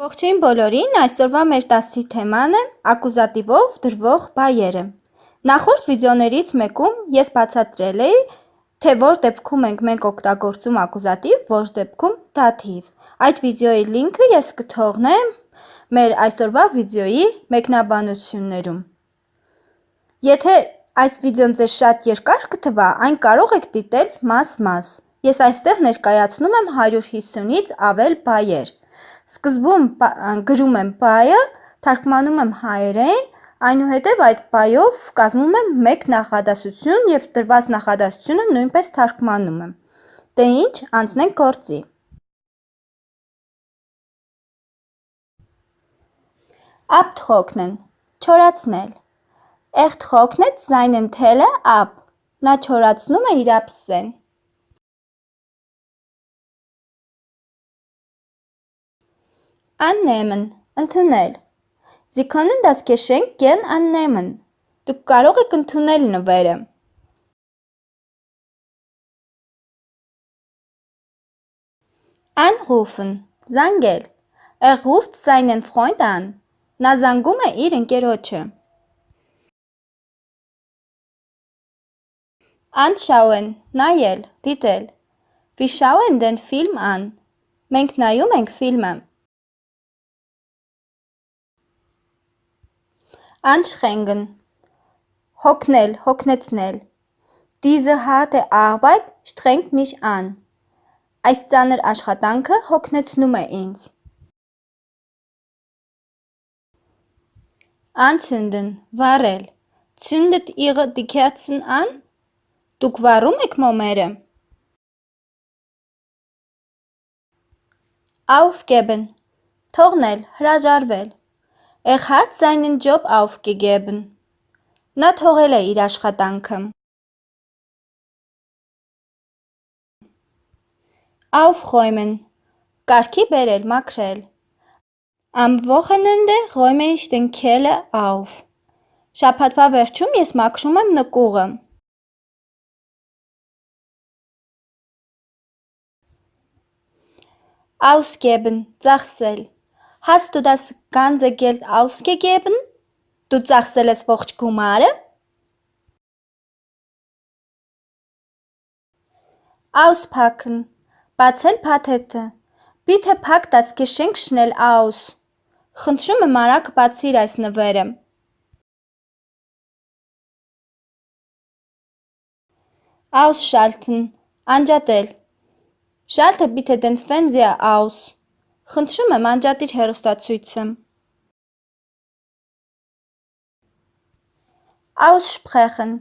Ողջույն բոլորին, այսօրվա մեր դասի թեման է ակուզատիվով դրվող բայերը։ Նախորդ վիդեոներից մեկում ես բացատրել էի, թե որ դեպքում ենք մենք օգտագործում ակուզատիվ, որ դեպքում դաթիվ։ Այդ վիդեոյի լինքը ես կթողնեմ մեր այսօրվա վիդեոյի մեկնաբանություններում։ Եթե այս վիդեոն ձեզ շատ երկար կթվա, այն կարող եք դիտել մաս-մաս։ Ես այստեղ ներկայացնում եմ 150-ից ավել բայեր։ Սկզբում գրում եմ բայը, թարգմանում եմ հայերեն, այնուհետև այդ բայով կազմում եմ մեկ նախադասություն և տրված նախադասությունը նույնպես թարգմանում եմ։ Դե ինչ, անցնենք գործի։ Abtrocknen չորացնել։ Er trocknet seinen Teller ab։ Նա չորացնում է իր ափսեն։ Annehmen ընդունել։ Sie können das Geschenk gern annehmen։ Դուք կարող եք ընդունել նվերը։ Anrufen զանգել։ Er ruft seinen Freund an։ Նա զանգում է իր ընկերոջը։ Anschauen նայել, դիտել։ Wir schauen den Film an։ Մենք նայում ենք ֆիլմը։ Anstrengen հոգնել, հոգնեցնել։ Diese harte Arbeit strengt mich an։ Այս ծանր աշխատանքը հոգնեցնում է ինձ։ վառել Zündet ihr die Kerzen an? Դուք վառում եք մոմերը։ Aufgeben թողնել, հրաժարվել։ Er hat seinen Job aufgegeben։ Նա թողել է իր աշխատանքը։ Aufräumen կարգի բերել, մաքրել։ Am Wochenende räume ich den Keller auf։ Շաբաթվա վերջում ես մաքրում եմ նկուղը։ Ausgeben ծախսել։ Hast du das ganze Geld ausgegeben? Դու ծախսել ես ողջ գումարը։ Auspacken բացել փաթեթը։ Bitte pack das Geschenk schnell aus։ Խնդրում եմ արագ բացիր այս նվերը։ Ausschalten անջատել։ Schalte bitte den Fernseher aus։ Խնդրում եմ անջատիր հեռուստացույցը։ Aussprechen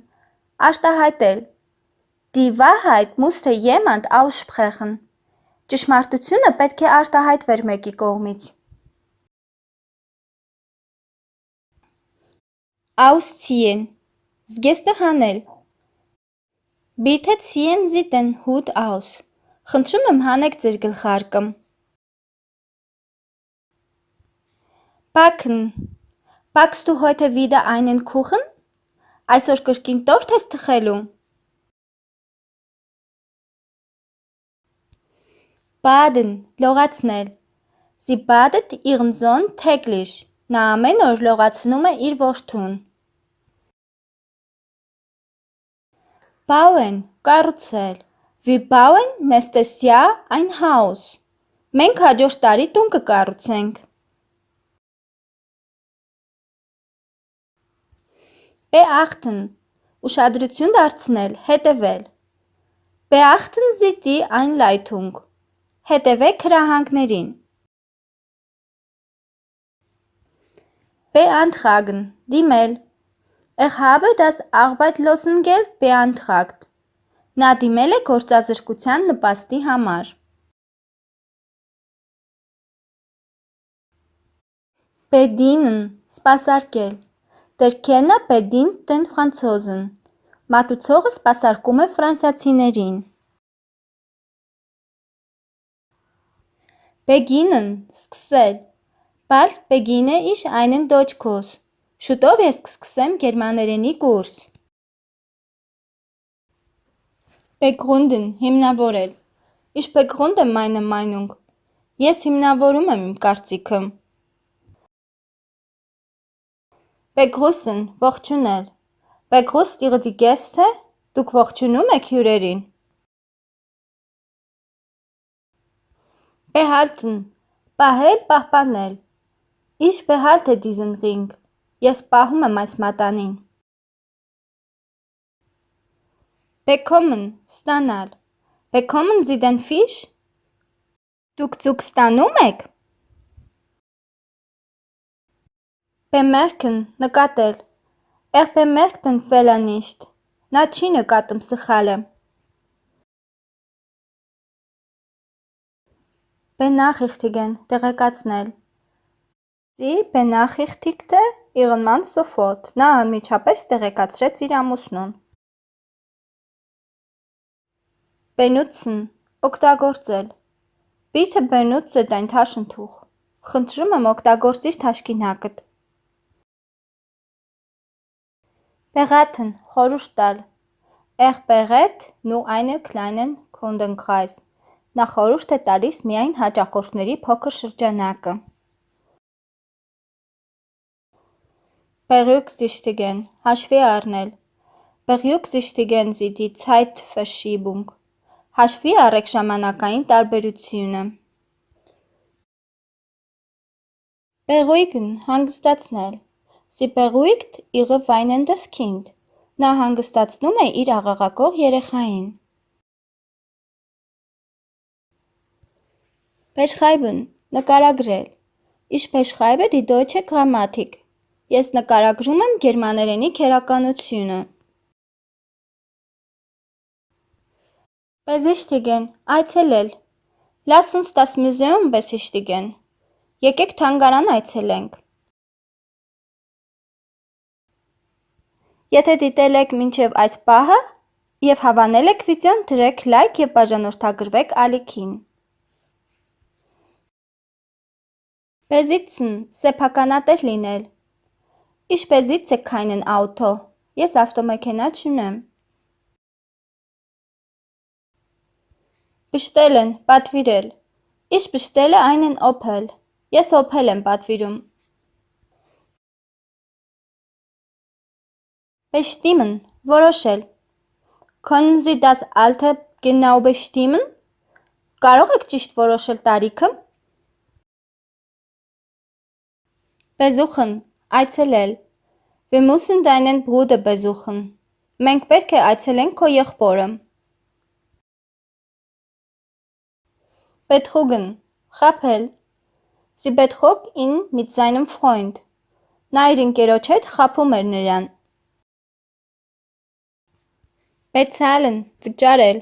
արտահայտել։ Die Wahrheit musste jemand aussprechen։ Ճշմարտությունը պետք է արտահայտվեր մեկի կողմից։ Ausziehen զգեստը հանել. Bitte ziehen Sie den Hut aus Խնդրում եմ հանեք ձեր գլխարկը Backen Backst du heute wieder einen Kuchen? Այսօր կրկին տորթ ես թխելու Baden լողացնել Sie badet ihren Sohn täglich Նա ամեն օր լողացնում է իր որդուն Bauen կառուցել Wir bauen nächstes Jahr ein Haus Մենք հաջորդ տարի տուն կկառուցենք Beachten ուշադրություն դարձնել, հետևել Beachten Sie die Einleitung Հետևեք հրահանգներին Beantragen դիմել Er habe das Arbeitslosengeld beantragt։ Նա դիմել է գործազրկության նպաստի համար։ Bedienen սպասարկել։ Kellner bedient den Franzosen։ Մատուցողը սպասարկում է ֆրանսիացիներին։ Beginnen սկսել։ Bald beginne ich einen Deutschkurs։ Շուտով ես կսկսեմ գերմաներենի կուրս։ Begründen հիմնավորել։ Ich begründe meine Meinung։ Ես հիմնավորում եմ իմ կարծիքը։ Begrüßen ողջունել։ Begrüßt ihr die Gäste? Դուք ողջունում եք հյուրերին։ Behalten պահել, պահպանել։ Ich behalte diesen Ring։ Ես պահում եմ այս մատանին։ Bekommen ստանալ։ Sie den Fisch? Դուք ձուկ ստանում եք։ Bemerken նկատել։ Er bemerkt den Fehler nicht։ Նա չի նկատում սխալը։ Benachrichtigen տեղեկացնել։ benachrichtigte ihren Mann sofort։ Նա անմիջապես տեղեկացրեց իր ամուսնուն։ Benutzen օգտագործել։ Bitte benutze dein Taschentuch։ Խնդրում եմ օգտագործիր թաշկինակդ։ Beraten խորհուրդ Er berät nur einen kleinen Kundenkreis։ Նա խորհուրդ է տալիս միայն հաճախորդների փոքր շրջանակը։ Berücksichtigen հաշվի առնել։ Berücksichtigen Sie die Zeitverschiebung։ Հաշվի առեք ժամանակային տարբերությունը։ Beruhigen հանգստացնել։ Sie beruhigt ihre weinendes Kind։ Նա հանգստացնում է իր աղաղակող երեխային։ Beschreiben. Նկարագրել։ Ich beschreibe die deutsche Grammatik։ Ես նկարագրում եմ գերմաներենի քերականությունը։ Besichtigen այցելել։ Lass uns das Museum besichtigen։ Եկեք թանգարան այցելենք։ Եթե դիտել եք մինչև այս պահը և հավանել եք վիդեոն, դրեք լայք և բաժանորդագրվեք ալիքին։ Besitzen սեփականատեր լինել Ich besitze keinen Auto։ Ես ավտոմեքենա չունեմ։ Bestellen պատվիրել Ich bestelle einen Opel։ Ես Opel եմ պատվիրում։ Bestimmen որոշել Können Sie das Alter genau bestimmen? Կարող եք ճիշտ որոշել տարիքը։ Besuchen այցելել Wir müssen deinen Bruder besuchen։ Մենք պետք է այցելենք քո եղբորը։ Betrügen խաբել Sie betrog ihn mit seinem Freund։ Նա իր ընկերոջ հետ խաբում էր նրան։ Bezahlen վճարել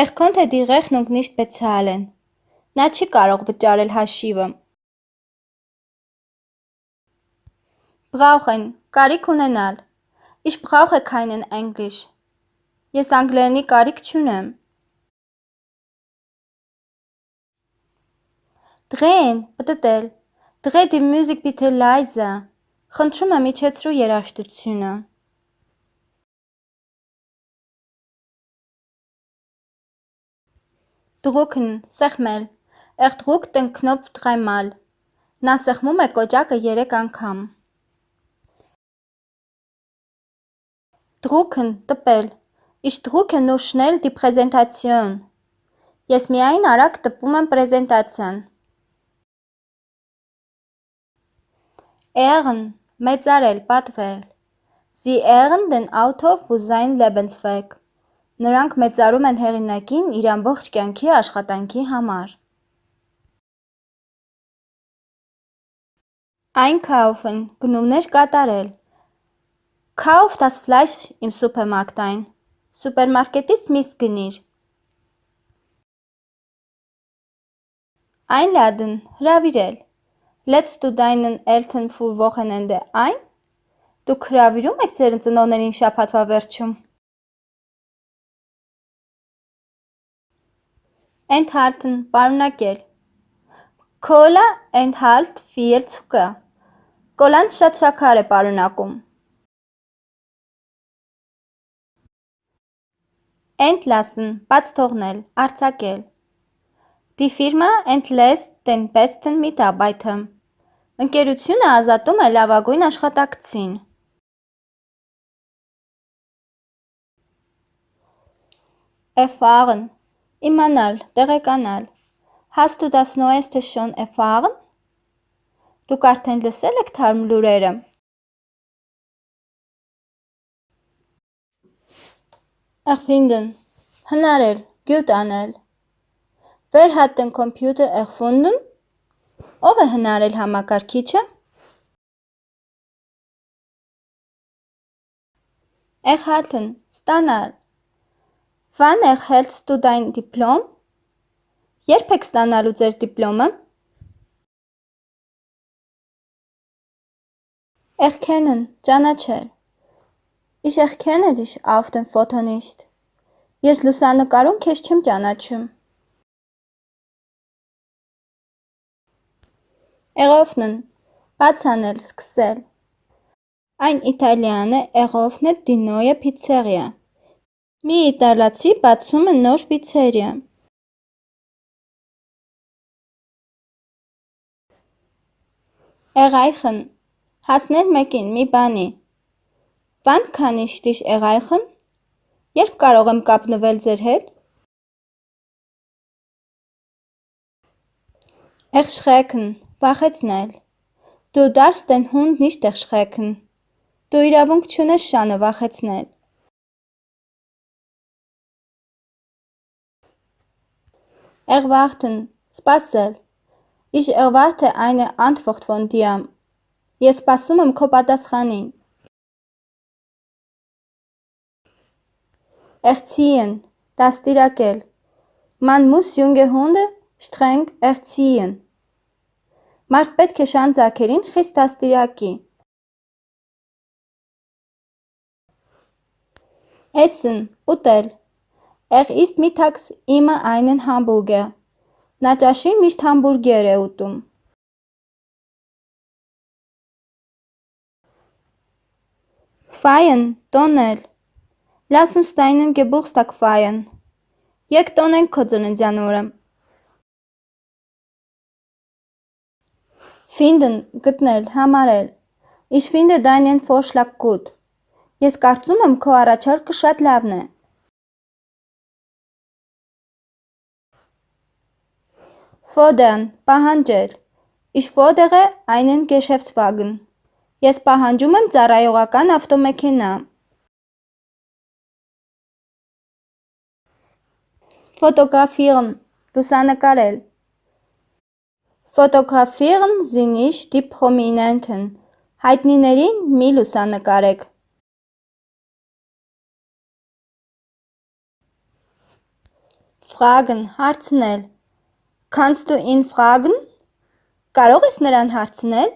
Er konnte die Rechnung nicht bezahlen։ Նա չի կարող վճարել հաշիվը։ Brauchen կարիք ունենալ Ich brauche keinen Englisch։ Ես անգլերենի կարիք չունեմ։ Drehen պտտել Dreh die Musik bitte leise։ Խնդրում եմ իջեցրու երաժշտությունը։ Drücken սեղմել drückt den Knopf dreimal։ Նա սեղմում է կոճակը երեք անգամ։ Drücken տպել Ich drücke nur schnell die Präsentation։ Ես միայն արագ տպում եմ պրեզենտացիան։ Ehren մեծարել, պատվել։ Sie ehren den Autor für sein Lebenswerk։ Նրանք մեծարում են հեղինակին իր ամբողջ կյանքի աշխատանքի համար։ Einkaufen գնումներ կատարել։ Kauf das Fleisch im Supermarkt ein։ Սուպերմարկետից միս գնիր։ Einladen հրավիրել։ Lädst du deinen Eltern für Wochenende ein? Դուք հրավիրում եք ձեր ծնողներին շաբաթվա վերջում։ Enthalten պարունակել Cola enthält viel Zucker Կոլան շատ շաքար է պարունակում Entlassen բաց թողնել, արձակել Die Firma entlässt den besten Mitarbeiter. Ընկերությունը ազատում է լավագույն աշխատակցին։ Erfahren իմանալ, տեղեկանալ։ Hast du das Neueste schon erfahren? Դուք արդեն լսել եք թարմ լուրերը։ Erfinden հնարել, գյուտ անել։ Wer hat den Computer erfunden? Ով է հնարել համակարգիչը։ Erhalten ստանալ։ Wann erhältst du dein Diplom? Երբ եք ստանալու ձեր դիպլոմը։ Erkennen ճանաչել։ Ich erkenne dich auf dem Foto nicht։ Ես լուսանկարում քեզ չեմ ճանաչում։ Eröffnen բացանել, սկսել։ Այն իտալյան է eröffnet die neue Pizzeria։ Մի իտալացի բացում է նոր պիցերիա։ Erreichen հասնել մեկին, մի բանի։ kann ich dich erreichen? Երբ կարող եմ կապնվել ձեր հետ։ Erschrecken վախեցնել։ darfst den Hund nicht erschrecken։ Դու իրավունք չունես շանը վախեցնել։ Erwarten սպասել։ Ich erwarte eine Antwort von dir։ Ես սպասում եմ քո պատասխանին։ Erziehen դաստիարակել։ Man muss junge Hunde streng erziehen։ Մարդ պետք է շան ձագերին խիստ դաստիարակի։ Essen ուտել։ Er isst mittags immer einen Hamburger։ Նա ճաշին միշտ համբուրգեր է ուտում։ Feiern տոնել Lass uns deinen Geburtstag feiern։ Եկ տոնենք քո ծննդյան օրը։ Finden գտնել, համարել։ Ich finde deinen Vorschlag gut։ Ես կարծում եմ քո առաջարկը շատ լավն է։ Fordern պահանջել։ Ich fordere einen Geschäftswagen։ Ես պահանջում եմ ծառայողական ավտոմեքենա։ Fotografieren լուսանկարել Fotografieren Sie nicht die Prominenten հայտնիներին մի լուսանկարեք Fragen հարցնել Kannst du ihn fragen Կարող ես նրան հարցնել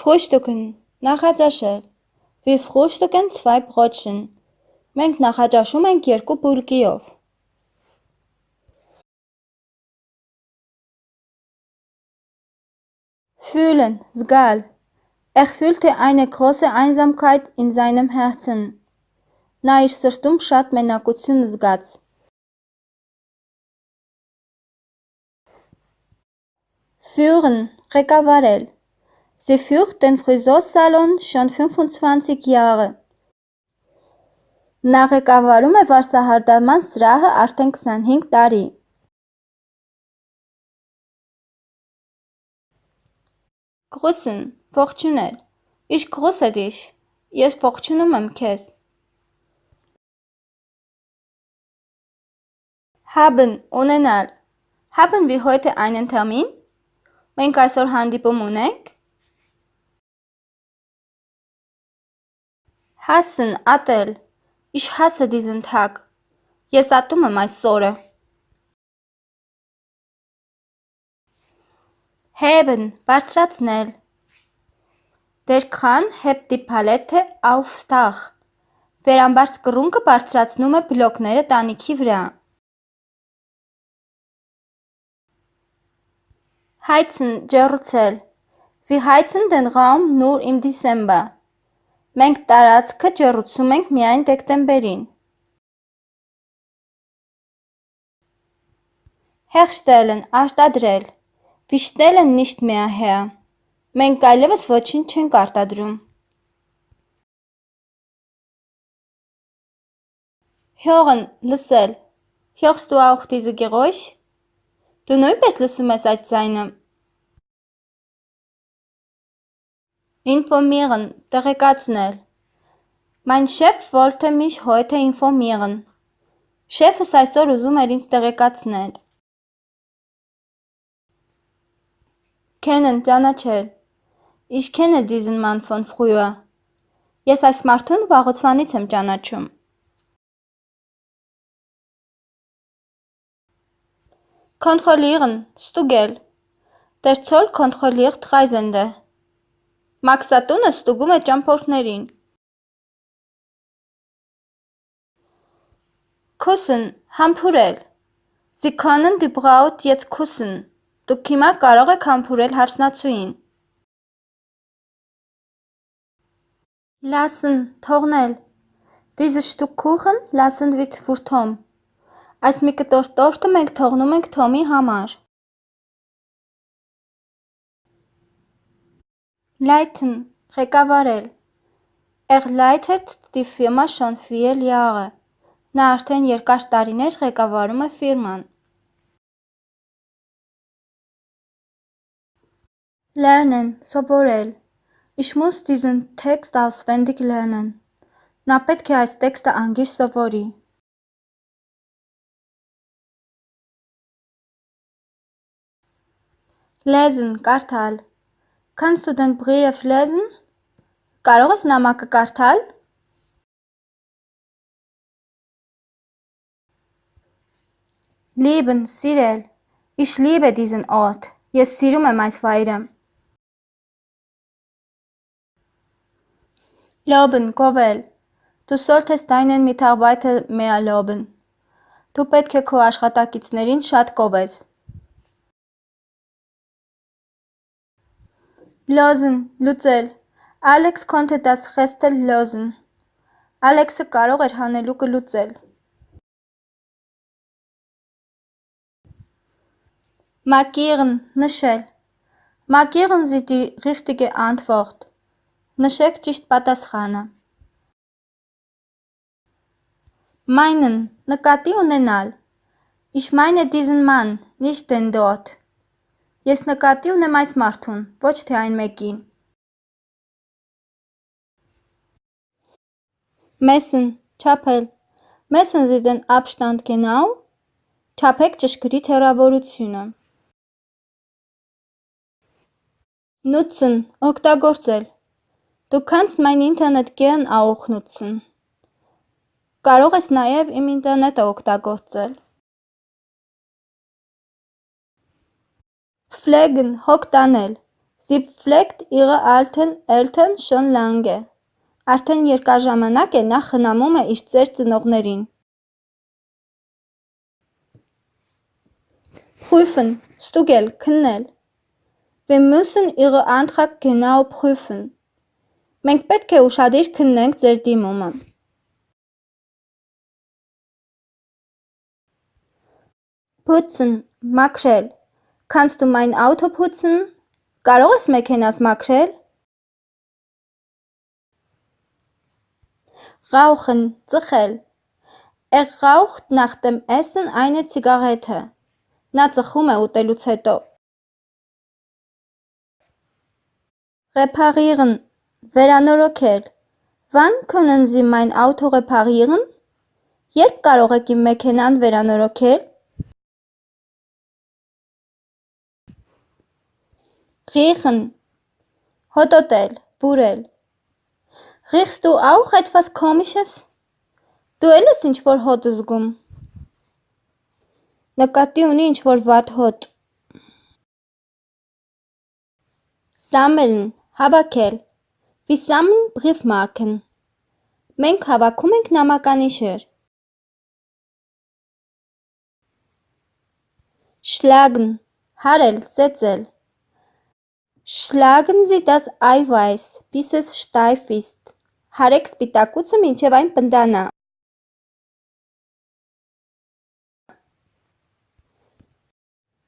Frühstücken նախաճաշել Wir frühstücken zwei Brötchen։ Մենք նախաճաշում ենք երկու բուլկիով։ Fühlen, զգալ։ Er fühlte eine große Einsamkeit in seinem Herzen։ Նա իր սրտում շատ մենակություն զգաց։ Führen, ղեկավարել։ Sie führt den Friseursalon schon 25 Jahre։ Նա ղեկավարում է վարսահարդարման սրահը արդեն 25 տարի։ Grüßen, ողջունել։ Ich grüße dich։ Ես ողջունում եմ քեզ։ Haben ունենալ։ Haben wir heute einen Termin? Մենք այսօր հանդիպում ունենք։ Hassen ատել։ Ich hasse diesen Tag։ Ես ատում եմ այս օրը։ Heben բարձրացնել։ Der Kran hebt die Palette aufs Dach։ Վերամբարձ կռունկը բարձրացնում է բլոկները տանիքի վրա։ Հայցն ջեռուցել Wir heizen den Raum nur im Dezember. Մենք տարածքը ջեռուցում ենք միայն դեկտեմբերին։ Հեղշտելն արտադրել Վիշտելն nicht mehr her. Մենք այլևս ոչինչ չենք արտադրում։ Hören լսել Hörst du auch diese Geräusch? Դու նույնպես լսում ես այդ ձայնը։ Informieren տեղեկացնել։ Mein Chef wollte mich heute informieren. Շեֆս այսօր ուզում էր ինձ տեղեկացնել։ Kennen ճանաչել։ Ich kenne diesen Mann von früher. Ես այս մարդուն վաղուց եմ ճանաչում։ Kontrollieren, ստուգել։ Der Zoll kontrolliert Reisende։ Մաքսատունը ստուգում է ճամփորդներին։ Küssen, համբուրել։ Sie können die Braut jetzt küssen։ Դուք հիմա կարող եք համբուրել հարսնացուին։ Lassen, թողնել։ Diese Stück Kuchen lassen wir für Tom։ Այս մի կտոր տորտը մենք թողնում ենք Թոմի համար։ Leiten ղեկավարել leitet die Firma schon viele Jahre։ Նա արդեն երկար տարիներ ղեկավարում է ֆիրման։ Lernen սովորել Ich muss diesen Text auswendig lernen։ Նա պետք է այս տեքստը անգիր սովորի։ Lesen կարդալ Kannst du den Brief lesen? Կարող ես նամակը կարդալ? Lieben սիրել Ich liebe diesen Ort. Ես սիրում եմ այս վայրը. Loben գովել Du solltest deinen Mitarbeiter mehr loben. Դու պետք է քո աշխատակիցներին շատ կովես Լոզն, լուծել Ալեքս konnte das Rätsel lösen։ Ալեքսը կարող էր հանելուկը լուծել։ Markieren, նշել։ Markieren Sie die richtige Antwort։ Նշեք ճիշտ պատասխանը։ Meinen, նկատի ունենալ։ Ich meine diesen Mann, nicht den dort։ Ես նկատի ունեմ այս մարդուն, ոչ թե այն մեկին։ Messen, չափել։ Sie den Abstand genau։ Չափեք ճշգրիտ հեռավորությունը։ Nutzen, օգտագործել։ Du kannst mein Internet gern auch nutzen։ Կարող ես նաև իմ ինտերնետը օգտագործել։ Pflegen հոգ տանել Sie pflegt ihre alten Eltern schon lange։ Արդեն երկար ժամանակ է նա խնամում է իր ծեր ծնողներին։ Prüfen ստուգել, քննել Wir müssen Ihre Antrag genau prüfen։ Մենք պետք է ուշադիր քննենք ձեր դիմումը։ Putzen մաքրել Kannst du mein Auto putzen? Կարող ես մեքենաս մաքրել? Rauchen, ծխել։ Er raucht nach dem Essen eine Zigarette։ Նա ծխում է ուտելուց հետո։ Reparieren, վերանորոգել։ Wann können Sie mein Auto reparieren? Երբ կարող եք իմ մեքենան վերանորոգել։ Riechen հոտոտել, բուրել Riechst du auch etwas Komisches? Դու էլ ես ինչ-որ հոտ զգում։ Նկատի ունի ինչ-որ վատ հոտ։ Sammeln հավաքել Wir sammeln Briefmarken Մենք հավաքում ենք նամականիշեր։ Schlagen հարել, ծեծել Sie das Eiweiß, bis es steif ist։ Հարեք սպիտակուցը մինչև այն պնդանա։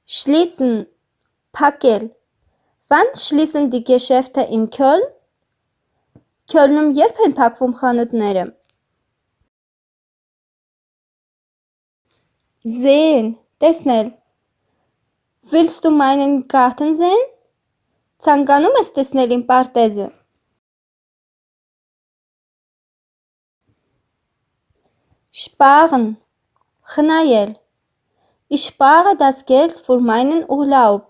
Schließen փակել Wann schließen die Geschäfte in Köln? Քյոլնում երբ են փակվում խանութները։ Sehen տեսնել Willst du meinen Garten sehen? Ցանկանում ես տեսնել իմ պարտեզը։ Sparen խնայել spare das Geld für meinen Urlaub։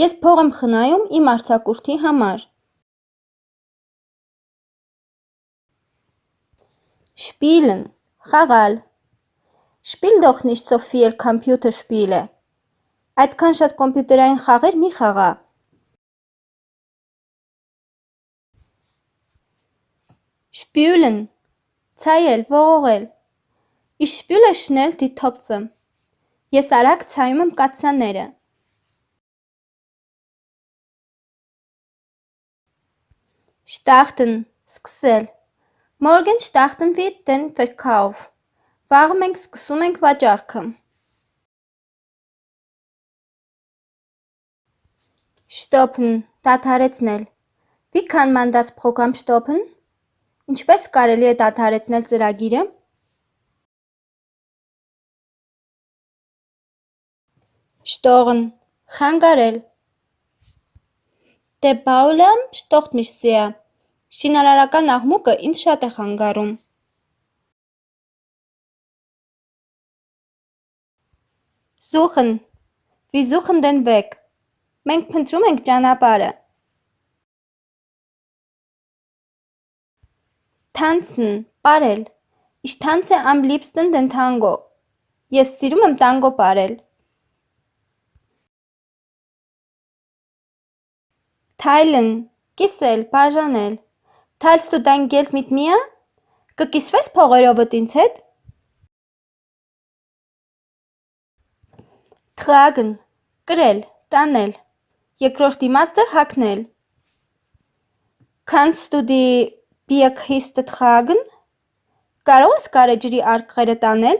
Ես փող եմ խնայում իմ արձակուրդի համար։ Spielen խաղալ Spiel doch nicht so viel Computerspiele։ Այդքան շատ կոմպյուտերային խաղեր մի խաղա։ Spülen. Ցայել, ողողել. Ich spüle schnell die Topfe։ Ես արագ ցայում եմ կաթսաները։ Starten սկսել։ Morgen starten wir den Verkauf։ Վաղը մենք սկսում ենք վաճառքը։ Stoppen դադարեցնել։ Wie kann man das Programm stoppen? Ինչպես կարելի է դադարեցնել ծրագիրը։ Stochen խանգարել Baulärm stört mich sehr Շինարարական աղմուկը ինձ շատ է խանգարում Wir suchen den Weg Մենք փնտրում ենք ճանապարհը Tanzen պարել tanze am liebsten den Tango Ես սիրում եմ տանգո պարել Teilen կիսել, բաժանել du dein Geld mit mir? Կկիսվես փողերովդ ինձ հետ? Tragen կրել, տանել Երկրորդ իմաստը հագնել Kannst du die Bierkiste tragen? Կարող ես գարեջրի արկղերը տանել?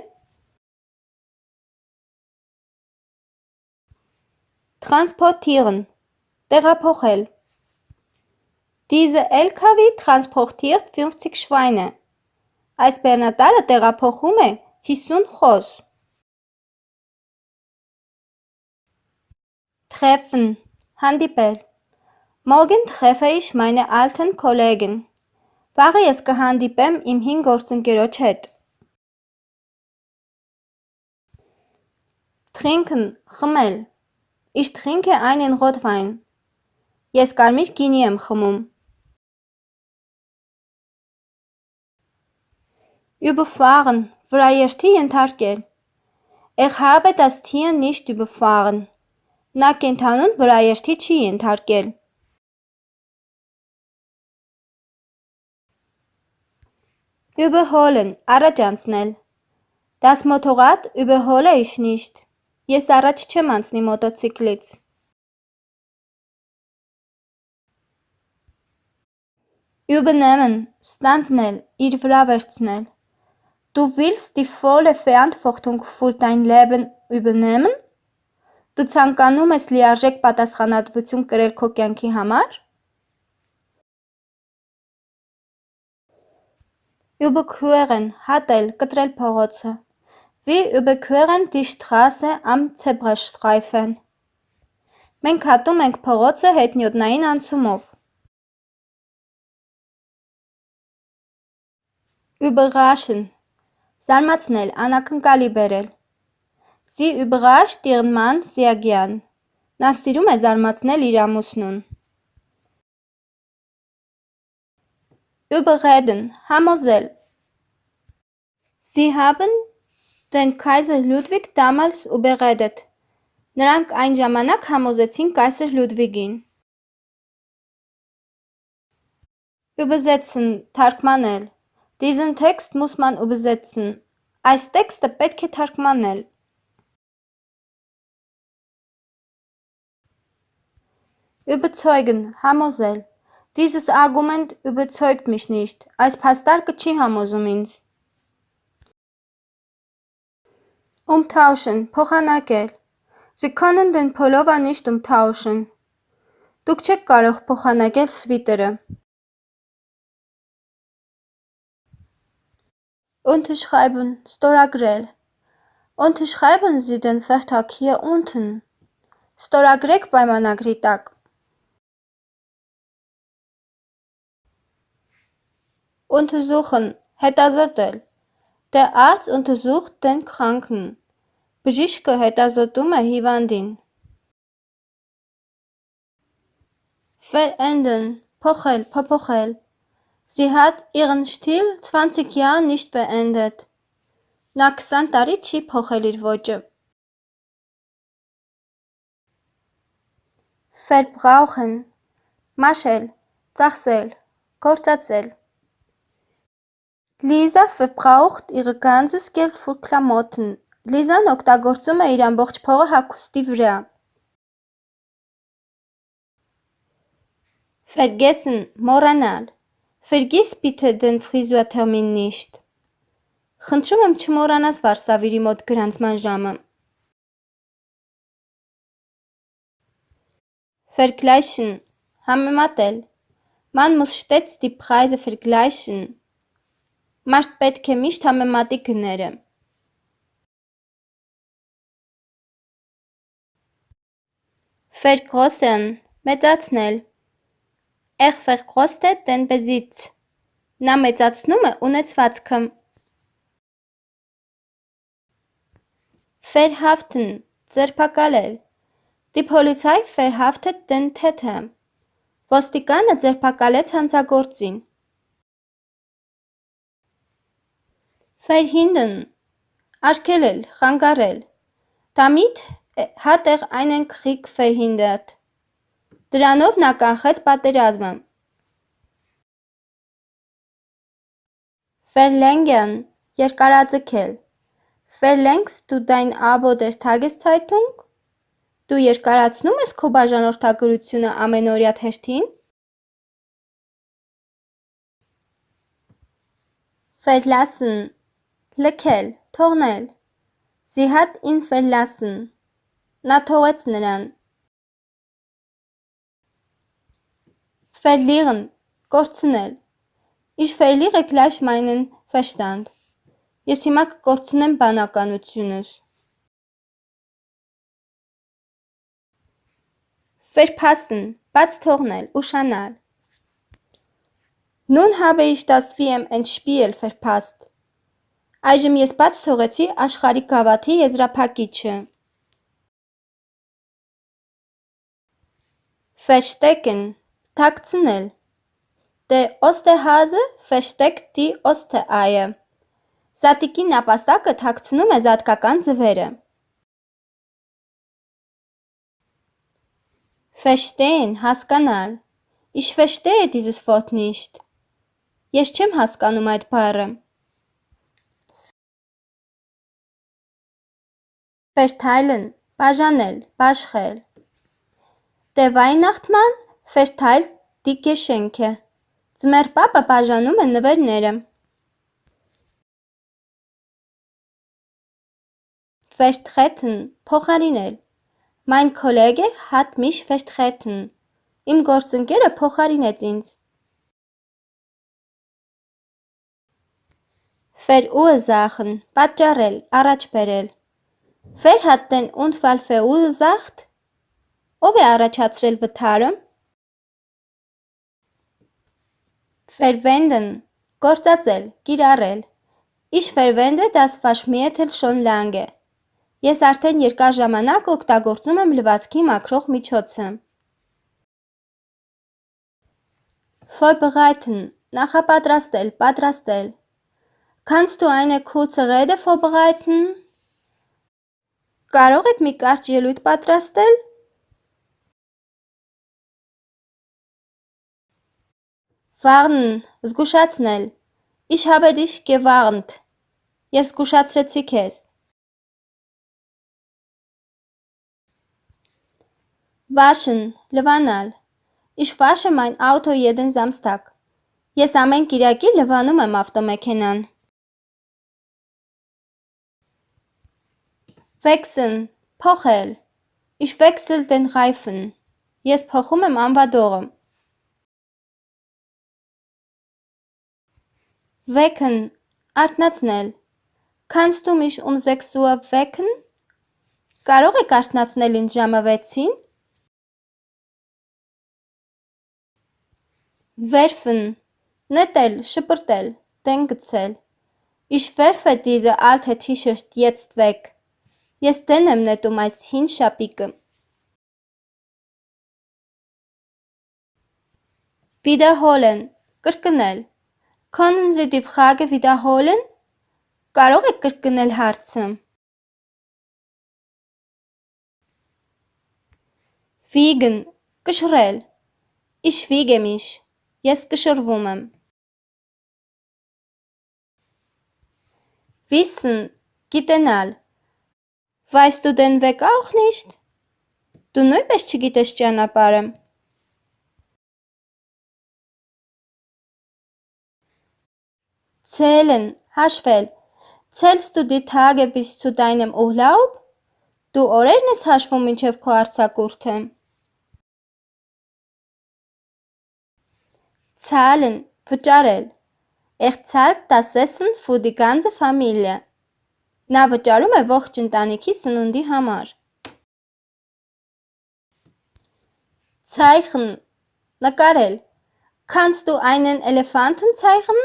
Transportieren Տեղափոխել Diese LKW transportiert 50 Schweine Այս բեռնատարը տեղափոխում է 50 խոզ Treffen հանդիպել Morgen treffe ich meine alten Kollegen Վաղը ես կհանդիպեմ իմ հին գործընկերոջ հետ Trinken խմել Ich trinke einen Rotwein Ես կարմիր գինի եմ խմում։ Überfahren վրաերթի ենթարկել Ich habe das Tier nicht überfahren Նա կենդանուն վրաերթի չի ենթարկել։ Überholen առաջանցնել Das Motorrad überhole ich nicht Ես առաջ չեմ անցնի մոտոցիկլից։ Übernehmen ստանձնել, իր վրա վերցնել։ Du willst die volle Verantwortung für dein Leben übernehmen? Դու ցանկանում ես լիարժեք պատասխանատվություն կրել քո կյանքի համար? Überqueren հատել, կտրել փողոցը։ Wir überqueren die Straße am Zebrastreifen։ Մենք հատում ենք փողոցը հետնյոտնային անցումով։ Überraschen զարմացնել, անակնկալի բերել։ Sie überrascht ihren Mann sehr gern։ Նա սիրում է զարմացնել իր ամուսնուն։ Überreden համոզել։ Sie haben den Kaiser Ludwig damals überredet։ Նրանք այն ժամանակ համոզեցին կայսր Լյուդվիգին։ Übersetzen թարգմանել Diesen Text muss man übersetzen. Այս տեքստը պետք է թարգմանել։ Überzeugen, համոզել։ Dieses Argument überzeugt mich nicht։ Այս փաստարկը չի համոզում ինձ։ Umtauschen, փոխանակել։ Sie können den Pullover nicht umtauschen. Դուք չեք կարող փոխանակել սվիտերը։ Unterschreiben, ստորագրել։ Unterschreiben Sie den Vertrag hier unten. Ստորագրեք պայմանագրի տակ։ Untersuchen, հետազոտել։ Der Arzt untersucht den Kranken. Բժիշկը հետազոտում է հիվանդին։ Verändern, փոխել, փոփոխել։ Sie hat ihren Stil 20 Jahre nicht beendet. Նա 20 տարի չի փոխել իր ոճը։ Verbrauchen, մաշել, ծախսել, գործածել։ Lisa verbraucht ihr ganzes Geld für Klamotten. Լիզան օգտագործում է իր ամբողջ փողը հագուստի վրա։ Vergessen, մոռանալ։ Vergiss bitte den Friseurtermin nicht. Խնդրում եմ չմոռանաս Վարշավիրի մոտ գրանցման ժամը։ Vergleichen, համեմատել։ Man muss stets die Preise vergleichen. Մարդ պետք է միշտ համեմատի գները։ Vergrößern, մեծացնել։ vergrößert den Besitz։ Նա մեծացնում է ունեցվածքը։ Verhaften, ձերբակալել։ Die Polizei verhaftet den Täter։ Ոստիկանը ձերբակալեց հանցագործին։ Verhindern արգելել, խանգարել։ Damit hat er einen Krieg verhindert։ Դրանով նա կանխեց պատերազմը։ Verlängern երկարաձգել։ Verlängst du dein Abo der Tageszeitung? Դու երկարացնում ես քո բաժանորդագրությունը ամենօրյա թերթին։ Verlassen Լքել, թողնել։ Sie hat ihn verlassen։ Նա թողեց նրան։ Verlieren, կորցնել։ Ich verliere gleich meinen Verstand։ Ես հիմա կկորցնեմ բանականությունս։ Verpassen, բաց թողնել, ուշանալ։ Nun habe ich das VM Endspiel verpasst։ Այժմ ես բաց թողեցի աշխարհի գավաթի եզրափակիչը։ Verstecken թաքցնել Der Osterhase versteckt die Ostereier Զատիկի նապաստակը թաքցնում է զատկական ձվերը։ Verstehen հասկանալ Ich verstehe dieses Wort nicht Ես չեմ հասկանում այդ բառը։ Verteilen բաժանել, բաշխել Der Weihnachtsmann verteilt die Geschenke Ձմեռ պապը բաժանում է նվերները Vertreten փոխարինել Mein Kollege hat mich vertreten Իմ գործընկերը փոխարինեց ինձ Verursachen պատճառել, առաջ բերել Wer hat den Unfall verursacht? Ով է առաջացրել վթարը? Verwenden գործածել, կիրառել։ Ich verwende das Waschmittel schon lange։ Ես արդեն երկար ժամանակ օգտագործում եմ լվացքի մաքրող միջոցը։ Vorbereiten նախապատրաստել, պատրաստել։ Kannst du eine kurze Rede vorbereiten? Կարող եք մի կարճ ելույթ պատրաստել։ Warnen, զգուշացնել։ Ich habe dich gewarnt։ Ես զգուշացրեցի քեզ։ Waschen, լվանալ։ Ich wasche mein Auto jeden Samstag։ Ես ամեն կիրակի լվանում եմ ավտոմեքենան։ Wechseln, փոխել, Ich wechsle den Reifen. Ես փոխում եմ անվադողը։ Wecken. Արթնացնել։ Kannst du mich um 6 Uhr wecken? Կարող եք արթնացնել ինձ ժամը 6-ին։ Werfen. Նետել, շպրտել, տեն գցել։ Ich werfe diese alte T-Shirt jetzt weg. Ես դեն եմ նետում այս հին շապիկը։ Wiederholen. Կրկնել։ Können Sie die Frage wiederholen? Կարող եք կրկնել հարցը։ Wiegen. Կշռել։ Ich wiege mich. Ես կշռվում եմ։ Wissen. Գիտենալ։ Du den Weg auch nicht? Դու նույնպես չգիտես ճանապարհը։ Zählen, հաշվել։ du die Tage bis zu deinem Urlaub? Դու օրերն ես հաշվում մինչև քո արձակուրդը։ Zahlen, վճարել։ Er zahlt das Essen für die ganze Familie։ Նա վճարում է ողջ ընտանիքի սնունդի համար։ Zeichen, նկարել։ Kannst du einen Elefanten zeichnen?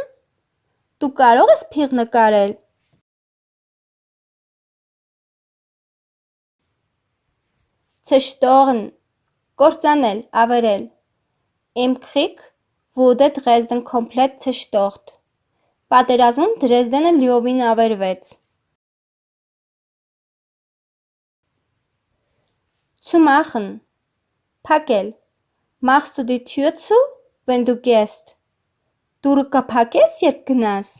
Դու կարող ես փիղ նկարել։ Zerstören կործանել, ավերել։ Im Krieg wurde Dresden komplett zerstört։ Պատերազմում Դրեզդենը լիովին ավերվեց։ Zu machen փակել։ Machst du die Tür zu, wenn du gehst? Դուռը կփակես, երբ գնաս։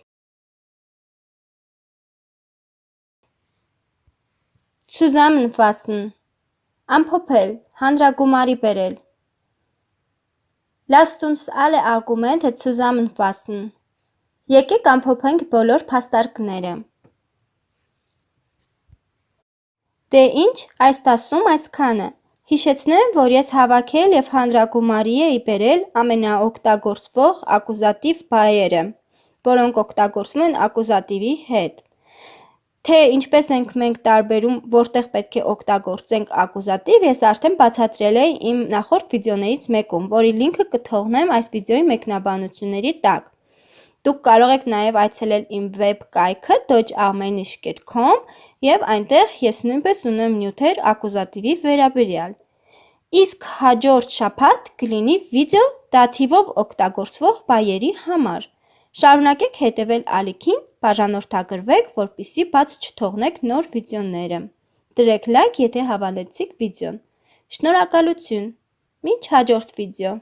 Zusammenfassen ամփոփել, հանրագումարի բերել Lasst uns alle Argumente zusammenfassen Եկեք ամփոփենք բոլոր փաստարկները Դե ինչ, այս դասում այսքանը Հիշեցնեմ, որ ես հավաքել և հանրագումարի էի բերել ամենաօգտագործվող ակուզատիվ բայերը, որոնք օգտագործվում են ակուզատիվի հետ։ Թե ինչպես ենք մենք տարբերում, որտեղ պետք է օգտագործենք ակուզատիվ, ես արդեն բացատրել էի իմ նախորդ վիդեոներից մեկում, որի լինքը կթողնեմ այս վիդեոյի մեկնաբանությունների տակ։ Դուք կարող եք նաև այցելել իմ վեբ կայքը dodgearmenish.com և այնտեղ ես նույնպես ունեմ նյութեր ակուզատիվի վերաբերյալ։ Իսկ հաջորդ շաբաթ կլինի վիդեո դաթիվով օգտագործվող բայերի համար։ Շարունակեք հետևել ալիքին, բաժանորդագրվեք, որպեսզի բաց չթողնեք նոր վիդեոները։ Դրեք լայք, եթե հավալեցիք վիդեոն։ Շնորհակալություն։ Մինչ հաջորդ վիդեո։